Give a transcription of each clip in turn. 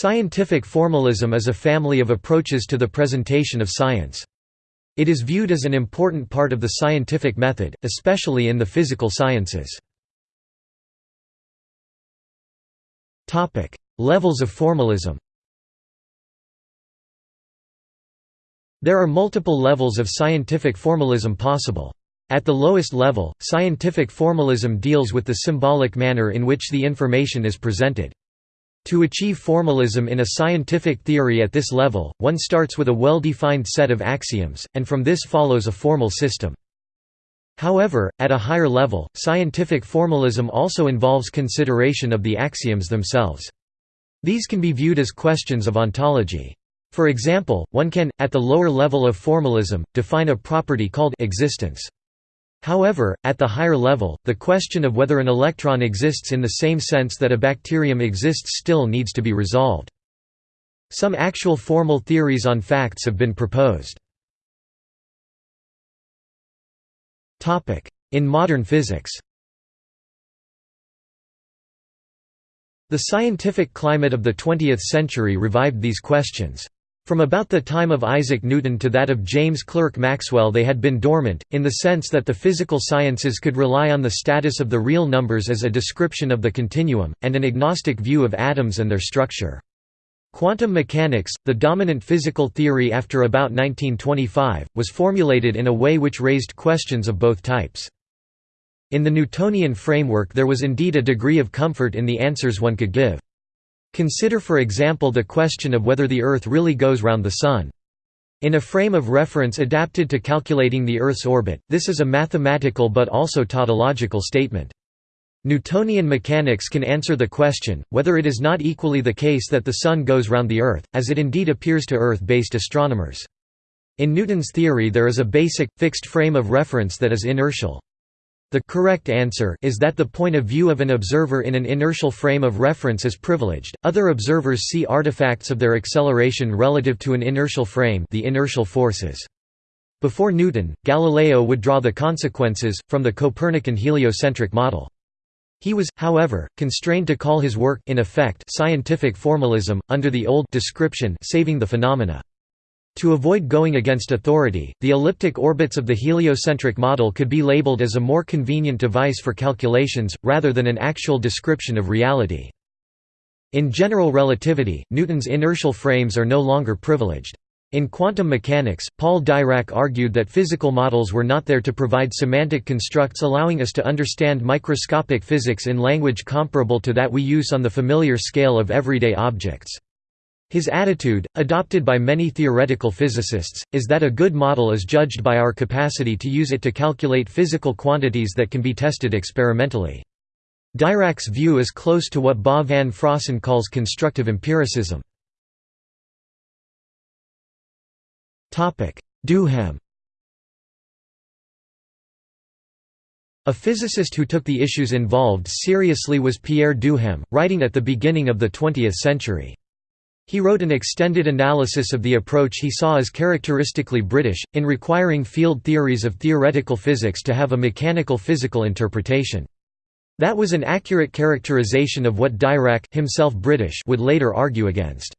Scientific formalism is a family of approaches to the presentation of science. It is viewed as an important part of the scientific method, especially in the physical sciences. Levels of formalism There are multiple levels of scientific formalism possible. At the lowest level, scientific formalism deals with the symbolic manner in which the information is presented. To achieve formalism in a scientific theory at this level, one starts with a well-defined set of axioms, and from this follows a formal system. However, at a higher level, scientific formalism also involves consideration of the axioms themselves. These can be viewed as questions of ontology. For example, one can, at the lower level of formalism, define a property called existence. However, at the higher level, the question of whether an electron exists in the same sense that a bacterium exists still needs to be resolved. Some actual formal theories on facts have been proposed. In modern physics The scientific climate of the 20th century revived these questions. From about the time of Isaac Newton to that of James Clerk Maxwell they had been dormant, in the sense that the physical sciences could rely on the status of the real numbers as a description of the continuum, and an agnostic view of atoms and their structure. Quantum mechanics, the dominant physical theory after about 1925, was formulated in a way which raised questions of both types. In the Newtonian framework there was indeed a degree of comfort in the answers one could give. Consider for example the question of whether the Earth really goes round the Sun. In a frame of reference adapted to calculating the Earth's orbit, this is a mathematical but also tautological statement. Newtonian mechanics can answer the question, whether it is not equally the case that the Sun goes round the Earth, as it indeed appears to Earth-based astronomers. In Newton's theory there is a basic, fixed frame of reference that is inertial. The correct answer is that the point of view of an observer in an inertial frame of reference is privileged. Other observers see artifacts of their acceleration relative to an inertial frame, the inertial forces. Before Newton, Galileo would draw the consequences from the Copernican heliocentric model. He was, however, constrained to call his work in effect scientific formalism under the old description saving the phenomena. To avoid going against authority, the elliptic orbits of the heliocentric model could be labeled as a more convenient device for calculations, rather than an actual description of reality. In general relativity, Newton's inertial frames are no longer privileged. In quantum mechanics, Paul Dirac argued that physical models were not there to provide semantic constructs allowing us to understand microscopic physics in language comparable to that we use on the familiar scale of everyday objects. His attitude, adopted by many theoretical physicists, is that a good model is judged by our capacity to use it to calculate physical quantities that can be tested experimentally. Dirac's view is close to what Bas van Fraassen calls constructive empiricism. Duhem A physicist who took the issues involved seriously was Pierre Duhem, writing at the beginning of the 20th century. He wrote an extended analysis of the approach he saw as characteristically British, in requiring field theories of theoretical physics to have a mechanical physical interpretation. That was an accurate characterization of what Dirac himself British would later argue against.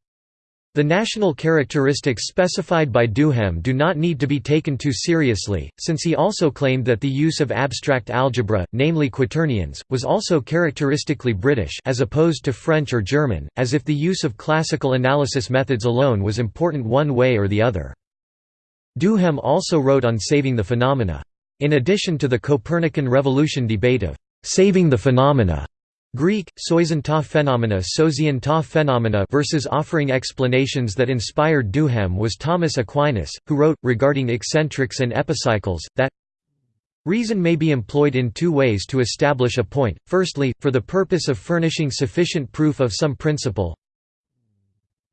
The national characteristics specified by Duhem do not need to be taken too seriously, since he also claimed that the use of abstract algebra, namely quaternions, was also characteristically British as opposed to French or German, as if the use of classical analysis methods alone was important one way or the other. Duhem also wrote on saving the phenomena. In addition to the Copernican revolution debate of «saving the phenomena», Greek, soisin ta phenomena sozian ta phenomena versus offering explanations that inspired Duhem was Thomas Aquinas, who wrote, regarding eccentrics and epicycles, that Reason may be employed in two ways to establish a point, firstly, for the purpose of furnishing sufficient proof of some principle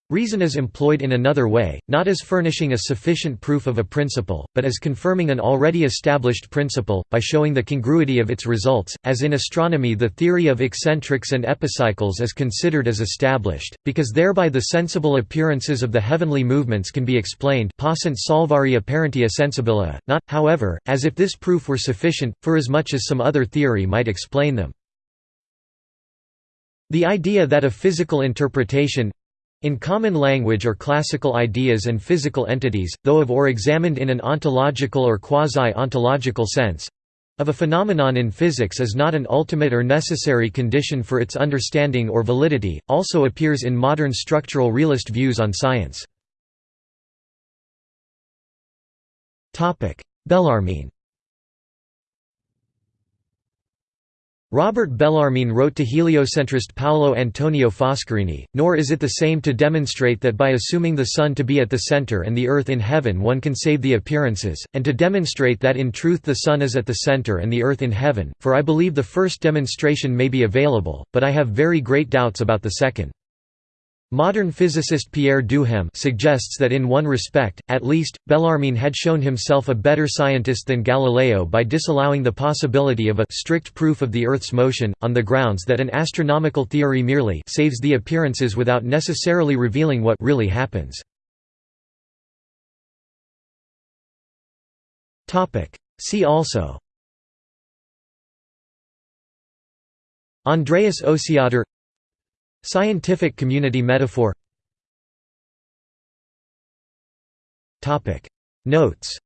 Reason is employed in another way, not as furnishing a sufficient proof of a principle, but as confirming an already established principle, by showing the congruity of its results, as in astronomy the theory of eccentrics and epicycles is considered as established, because thereby the sensible appearances of the heavenly movements can be explained possunt salvari apparentia sensibilia, not, however, as if this proof were sufficient, for as much as some other theory might explain them. The idea that a physical interpretation In common language or classical ideas and physical entities, though of or examined in an ontological or quasi-ontological sense, of a phenomenon in physics is not an ultimate or necessary condition for its understanding or validity, also appears in modern structural realist views on science. Bellarmine Robert Bellarmine wrote to heliocentrist Paolo Antonio Foscarini, nor is it the same to demonstrate that by assuming the Sun to be at the center and the Earth in heaven one can save the appearances, and to demonstrate that in truth the Sun is at the center and the Earth in heaven, for I believe the first demonstration may be available, but I have very great doubts about the second. Modern physicist Pierre Duhem suggests that in one respect, at least, Bellarmine had shown himself a better scientist than Galileo by disallowing the possibility of a strict proof of the Earth's motion, on the grounds that an astronomical theory merely saves the appearances without necessarily revealing what really happens. See also Andreas Osiander Scientific community metaphor. Notes